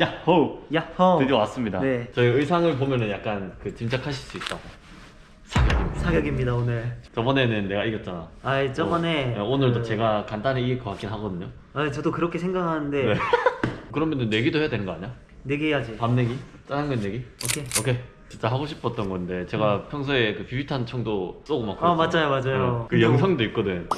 야호! 야호 드디어 왔습니다. 네. 저희 의상을 보면은 약간 그 짐작하실 수 있다고. 사격입니다. 사격입니다 오늘 저번에는 내가 이겼잖아. 아 저번에 어, 오늘도 그- 제가 간단히 이길 것 같긴 하거든요. 아 저도 그렇게 생각하는데 네. 그러면은 내기도 해야 되는 거 아니야? 내기 해야지 밥 내기? 짜장면 내기? 오케이 오케이. 진짜 하고 싶었던 건데 제가 평소에 그 비비탄 총도 쏘고 막 아, 그랬잖아요. 맞아요, 맞아요. 네. 그 영상도 있거든.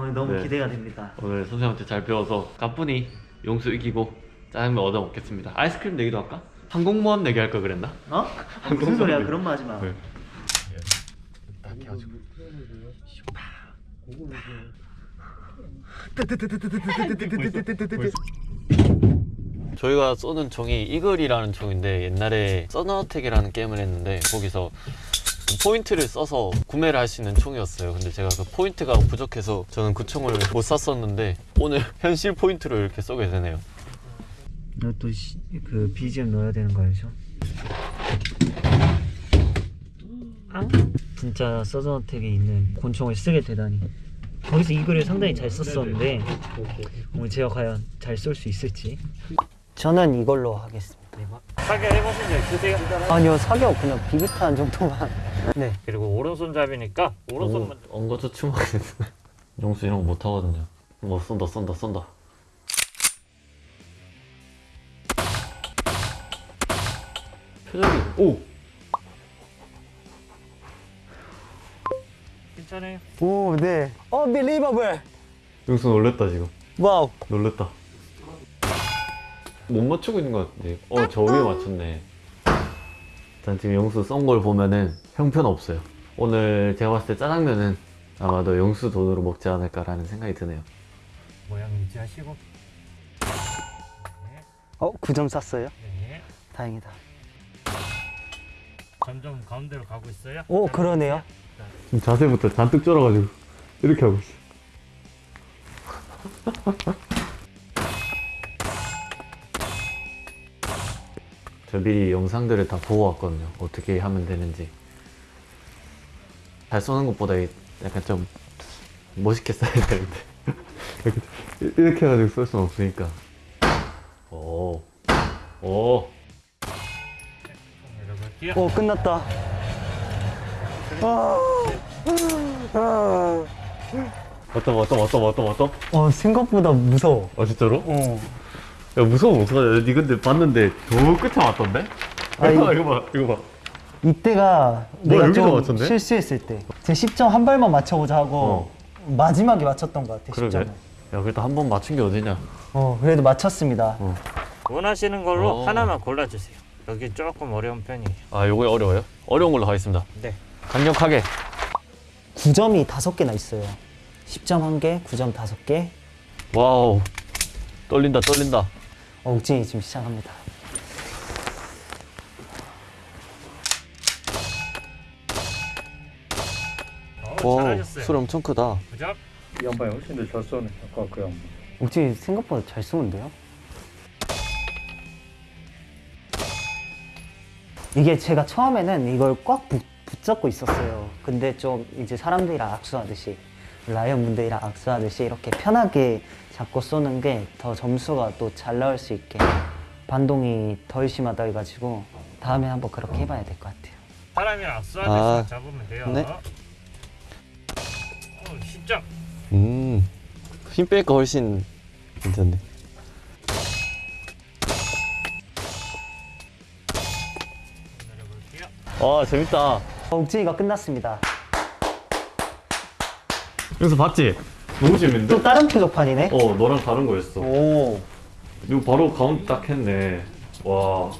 오늘 너무 네. 기대가 됩니다 오늘 선생님한테 잘 배워서 가뿐히 용수 이기고 짜장면 얻어 먹겠습니다. 아이스크림 내기도 할까? 항공모함 내기 할 걸 그랬나? 어? 무슨 소리야 그런 말 하지 마 네. 딱 해가지고. 저희가 쏘는 총이 이글이라는 총인데 옛날에 서너텍이라는 게임을 했는데 거기서 포인트를 써서 구매를 할 수 있는 총이었어요. 근데 제가 그 포인트가 부족해서 저는 그 총을 못 샀었는데 오늘 현실 포인트로 이렇게 쏘게 되네요. 너 또 그 BGM 넣어야 되는 거 알죠? 진짜 서든어택에 있는 권총을 쓰게 되다니 거기서 Eagle을 상당히 잘 썼었는데 오늘 제가 과연 잘 쏠 수 있을지 저는 이걸로 하겠습니다 사격 해보신 적 있으세요? 아니요 사격 그냥 비비탄 정도만 네 그리고 오른손잡이니까 오른손만 엉거저 추모하겠네. 용수 이런 거 못 하거든요. 뭐 쏜다 쏜다 쏜다. 표정이 오 괜찮아요. 오, 네. Unbelievable. 용수 놀랬다 지금. wow. 놀랬다. 못 맞추고 있는 것 같은데. 어, 저 위에 맞췄네. 일단 지금 영수 쏜걸 보면은 형편 없어요. 오늘 제가 봤을 때 짜장면은 아마도 영수 돈으로 먹지 않을까라는 생각이 드네요. 모양 유지하시고. 네, 어, 9점 쐈어요? 네. 다행이다. 점점 가운데로 가고 있어요. 오, 그러네요. 자세부터 잔뜩 쫄아가지고 이렇게 하고 있어. 저 미리 영상들을 다 보고 왔거든요. 어떻게 하면 되는지. 잘 쏘는 것보다 이- 약간 좀 멋있게 쏴야 되는데. 이렇게, 해가지고 쏠 수는 없으니까. 오. 오. 오, 끝났다. 어떤, 어떤, 어떤, 어떤, 어떤? 어, 생각보다 무서워. 아, 진짜로? 어. 야 무서워 어떡하냐 니 근데 봤는데 저 끝에 왔던데? 아, 이거, 이- 이거 봐 이거 봐 이때가 뭐야, 내가 좀 맞췄네? 실수했을 때. 제 10점 한 발만 맞춰보자 하고 마지막에 맞췄던 것 같아, 그러게 10점을. 야 그래도 한 번 맞춘 게 어디냐 어, 그래도 맞췄습니다. 어. 원하시는 걸로 어. 하나만 골라주세요. 여기 조금 어려운 편이에요. 아 요거 어려워요? 어려운 걸로 가겠습니다 네. 강력하게 9점이 5개나 있어요. 10점 1개, 9점 5개. wow 떨린다 떨린다 어, 욱진이 지금 시작합니다. 어, 와. 소리 엄청 크다? 이 양반이 훨씬 더 잘 쏘네. 아까 그 양반. 욱진이 생각보다 잘 쏘는데요? 이게 제가 처음에는 이걸 꽉 붙, 붙잡고 있었어요. 근데 좀 이제 사람들이랑 악수하듯이 라이언 분들이랑 악수하듯이 이렇게 편하게 잡고 쏘는 게 더 점수가 또 잘 나올 수 있게 반동이 덜 심하다 해가지고 다음에 한번 그렇게 해봐야 될 것 같아요. 사람이랑 악수하듯이 아. 잡으면 돼요. 네. 어, 10점. 음힘 빼니까 훨씬 괜찮네. 와 재밌다 어, 욱진이가 끝났습니다. 여기서 봤지? 너무 재밌는데? 또 다른 표적판이네? 어 너랑 다른 거였어 오. 이거 바로 가운데 딱 했네 와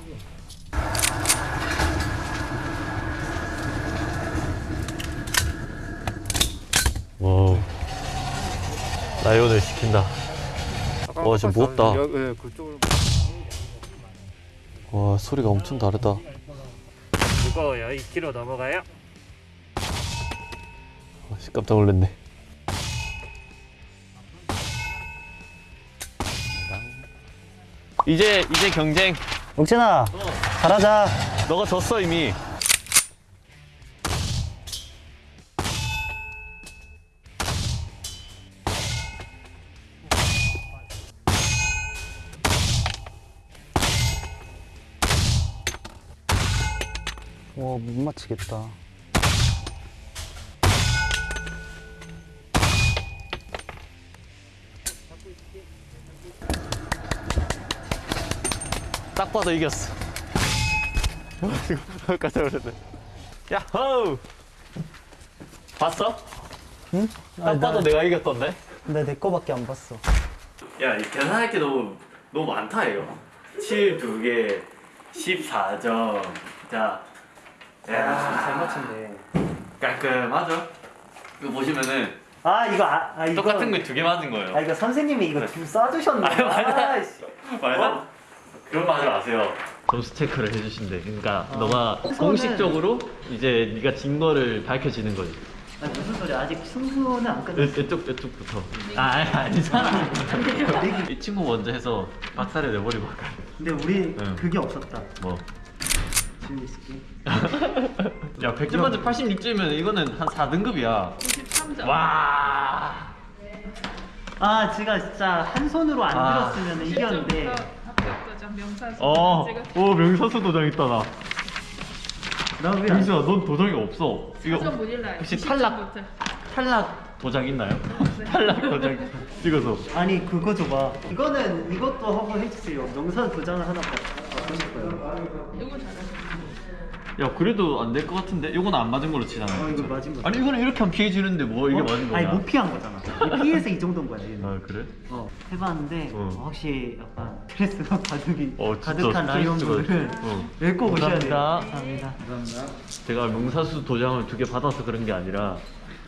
wow 라이온을 시킨다 와, 진짜 무겁다. 여, 예. 와 소리가 엄청 다르다 무거워요. 2kg 넘어가요. 아, 씨, 깜짝 놀랐네 이제 이제 경쟁 옥진아 어. 잘하자 너가 졌어 이미 와못 맞히겠다 잡고 있을게. 딱 봐도 이겼어. 깜짝 놀랐네. 야호! 봤어? 응? 딱 봐도 내가 이겼던데? 근데 내 거밖에 안 봤어. 야, 이 계산할 게 너무 너무 많다 이거. 7두 개, 14점. 자, 야, 잘 맞춘데. 깔끔하죠? 이거 보시면은 아, 이거, 아, 아 이거. 똑같은 거 두 개 맞은 거예요. 아, 이거 선생님이 이거 좀 쏴주셨네. 아유, 맞아. 아, 씨. 맞아? 그런 거 하지 마세요. 점수 체크를 해주신대. 그러니까 너가 우선은- 공식적으로 이제 네가 진 거를 밝혀지는 거지. 아, 무슨 소리야. 아직 승부는 안 끝났어. 이- 이쪽 이쪽부터. 아 아니, 아니잖아. 이 친구 먼저 해서 박살을 내버리고 할까. 근데 우리 응. 그게 없었다. 뭐. 야 100점 만점 86점이면 이거는 한 4등급이야. 93점. 와. 아, 제가 진짜 한 손으로 안 아. 들었으면 이겼는데. 도장 명사수. 어. 제가 오 명사수 도장 있다 나. 나 왜? 안- 명수야 넌 도장이 없어. 사전 이거. 혹시 90점 탈락? 탈락 도장 있나요? 탈락 도장 찍어서. 아니 그거 줘봐. 이거는 이것도 한번 해주세요. 명사 도장을 하나 받고 싶어요. 이거 잘하네. 야 그래도 안 될 것 같은데 이건 안 맞은 걸로 치잖아. 어, 이거 맞은 거. 아니 이거는 이렇게 하면 피해 주는데 뭐 이게 어? 맞은 거야? 아니 못 피한 거잖아. 이 피해서 이 정도인 거야. 얘는. 아 그래? 어, 해봤는데 어. 어, 확실히 약간 스트레스가 가득이 어, 진짜 가득한 라이온분들은 스트레스가- 어. 꼭 오셔야 돼요. 감사합니다. 감사합니다. 제가 명사수 도장을 두 개 받아서 그런 게 아니라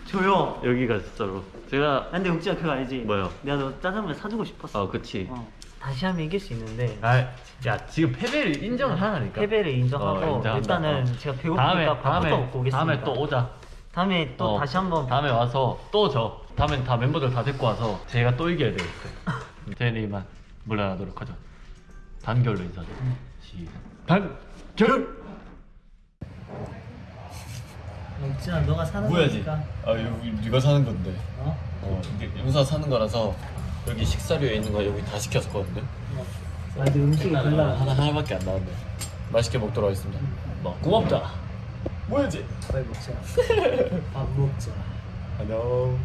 줘요. 여기가 진짜로 제가 아, 근데 uk지야 그거 알지? 뭐요? 내가 너 짜장면 사주고 싶었어. 아 그치. 어. 다시 하면 이길 수 있는데 아, 야 지금 패배를 인정을 하라니까. 패배를 인정하고 어. 일단은 어. 제가 배고프니까 다음에 밥부터 먹고 오겠습니다. 다음에 또 오자. 다음에 또 어, 다시 한번 다음에 와서 또 져. 다음엔 다 멤버들 다 데리고 와서 제가 또 이겨야 되겠어요. 제니만 물러나도록 하죠. 단결로 인사드. 시작. 단결. uk지야 너가 사는 뭐야지? 거니까 아 여기 네가 사는 건데. 어? 어, 근데 용사 사는 거라서 여기 식사료에 있는 거 여기 다 시켰거든요. 아 근데 음식이 하나, 하나 하나밖에 안 나왔네. 맛있게 먹도록 하겠습니다. 뭐 고맙다. 뭐야지? 빨리 먹자 밥 먹자 안녕.